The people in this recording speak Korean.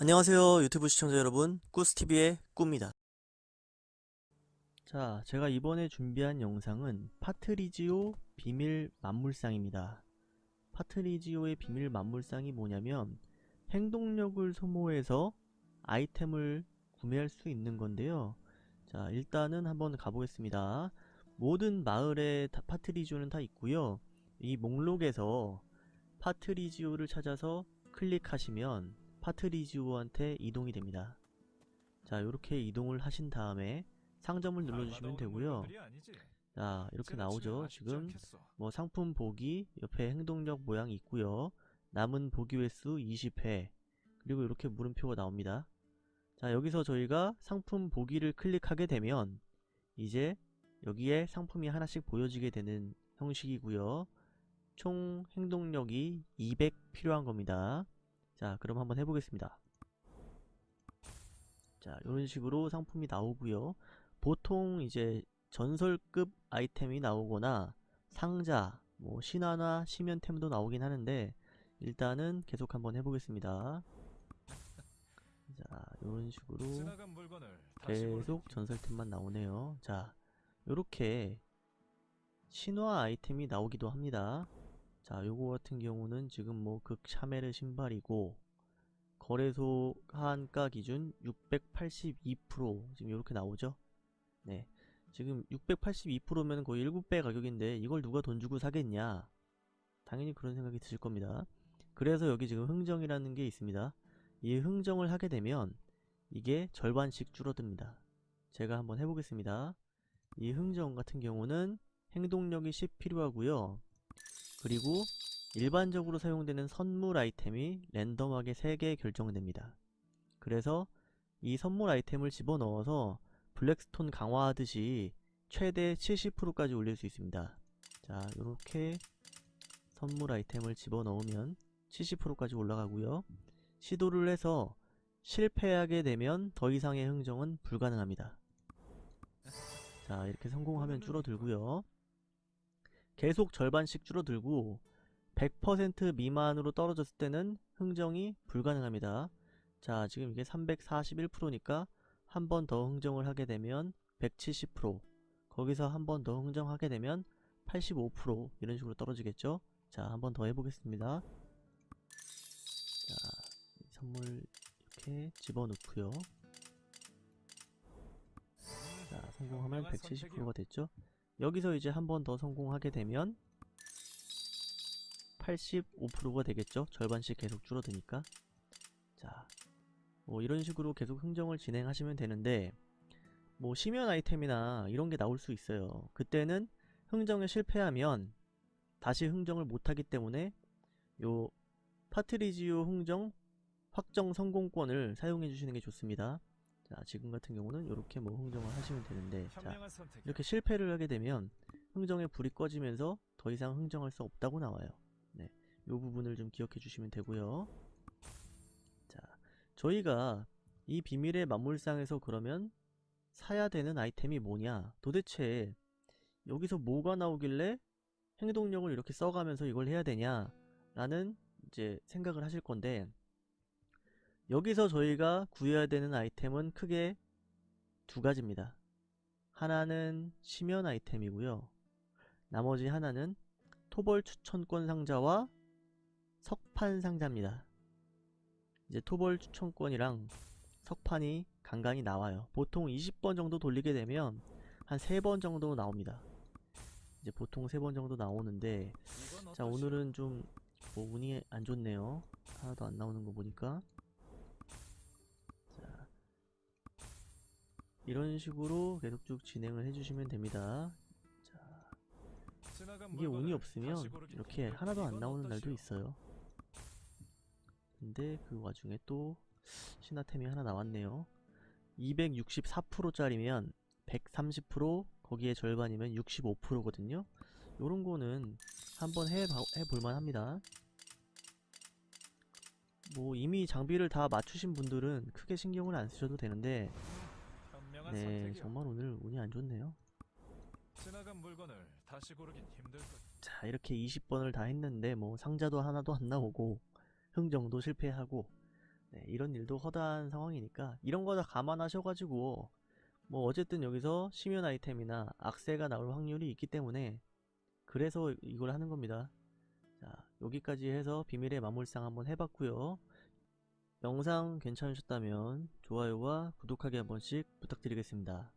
안녕하세요 유튜브 시청자 여러분. 꾸스TV의 꾸입니다. 자 제가 이번에 준비한 영상은 파트리지오 비밀 만물상입니다. 파트리지오의 비밀 만물상이 뭐냐면 행동력을 소모해서 아이템을 구매할 수 있는 건데요. 자 일단은 한번 가보겠습니다. 모든 마을에 다 파트리지오는 다 있고요. 이 목록에서 파트리지오를 찾아서 클릭하시면 파트리지오한테 이동이 됩니다. 자 이렇게 이동을 하신 다음에 상점을 눌러주시면 되고요. 자 이렇게 나오죠. 지금 뭐 상품 보기 옆에 행동력 모양이 있고요. 남은 보기 횟수 20회 그리고 이렇게 물음표가 나옵니다. 자 여기서 저희가 상품 보기를 클릭하게 되면 이제 여기에 상품이 하나씩 보여지게 되는 형식이고요. 총 행동력이 200 필요한 겁니다. 자 그럼 한번 해보겠습니다. 자 이런 식으로 상품이 나오고요. 보통 이제 전설급 아이템이 나오거나 상자 뭐 신화나 심연템도 나오긴 하는데 일단은 계속 한번 해보겠습니다. 자 이런 식으로 계속 전설템만 나오네요. 자 요렇게 신화 아이템이 나오기도 합니다 자 요거 같은 경우는 지금 뭐 극샤메르 신발이고 거래소 한가 기준 682% 지금 이렇게 나오죠? 네. 지금 682%면 거의 7배 가격인데 이걸 누가 돈 주고 사겠냐? 당연히 그런 생각이 드실 겁니다. 그래서 여기 지금 흥정이라는 게 있습니다. 이 흥정을 하게 되면 이게 절반씩 줄어듭니다. 제가 한번 해보겠습니다. 이 흥정 같은 경우는 행동력이 10 필요하고요 그리고 일반적으로 사용되는 선물 아이템이 랜덤하게 3개 결정됩니다. 그래서 이 선물 아이템을 집어넣어서 블랙스톤 강화하듯이 최대 70%까지 올릴 수 있습니다. 자 이렇게 선물 아이템을 집어넣으면 70%까지 올라가고요. 시도를 해서 실패하게 되면 더 이상의 흥정은 불가능합니다. 자 이렇게 성공하면 줄어들고요. 계속 절반씩 줄어들고 100% 미만으로 떨어졌을 때는 흥정이 불가능합니다. 자 지금 이게 341%니까 한 번 더 흥정을 하게 되면 170% 거기서 한 번 더 흥정하게 되면 85% 이런 식으로 떨어지겠죠? 자 한 번 더 해보겠습니다. 자 선물 이렇게 집어넣고요. 자 성공하면 170%가 됐죠 여기서 이제 한 번 더 성공하게 되면 85%가 되겠죠? 절반씩 계속 줄어드니까 자, 뭐 이런 식으로 계속 흥정을 진행하시면 되는데 뭐 심연 아이템이나 이런 게 나올 수 있어요. 그때는 흥정에 실패하면 다시 흥정을 못하기 때문에 요 파트리지오 흥정 확정 성공권을 사용해 주시는 게 좋습니다. 자 지금 같은 경우는 이렇게 뭐 흥정을 하시면 되는데 자 이렇게 실패를 하게 되면 흥정의 불이 꺼지면서 더 이상 흥정할 수 없다고 나와요. 네, 요 부분을 좀 기억해 주시면 되고요. 자 저희가 이 비밀의 만물상에서 그러면 사야 되는 아이템이 뭐냐? 도대체 여기서 뭐가 나오길래 행동력을 이렇게 써가면서 이걸 해야 되냐 라는 이제 생각을 하실 건데 여기서 저희가 구해야 되는 아이템은 크게 두 가지입니다. 하나는 심연 아이템이고요. 나머지 하나는 토벌 추천권 상자와 석판 상자입니다. 이제 토벌 추천권이랑 석판이 간간히 나와요. 보통 20번 정도 돌리게 되면 한 3번 정도 나옵니다. 이제 보통 3번 정도 나오는데 자 오늘은 좀 뭐 운이 안 좋네요. 하나도 안 나오는 거 보니까 이런 식으로 계속 쭉 진행을 해주시면 됩니다. 자, 이게 운이 없으면 이렇게 하나도 안 나오는 날도 있어요. 근데 그 와중에 또 신화템이 하나 나왔네요. 264%짜리면 130% 거기에 절반이면 65%거든요. 요런 거는 한번 해, 해볼만 합니다. 뭐 이미 장비를 다 맞추신 분들은 크게 신경을 안 쓰셔도 되는데 네, 정말 오늘 운이 안 좋네요. 자, 이렇게 20번을 다 했는데 뭐 상자도 하나도 안 나오고 흥정도 실패하고 네, 이런 일도 허다한 상황이니까 이런 거 다 감안하셔가지고 뭐 어쨌든 여기서 심연 아이템이나 악세가 나올 확률이 있기 때문에 그래서 이걸 하는 겁니다. 자 여기까지 해서 비밀의 마물상 한번 해봤고요. 영상 괜찮으셨다면 좋아요와 구독하기 한 번씩 부탁드리겠습니다.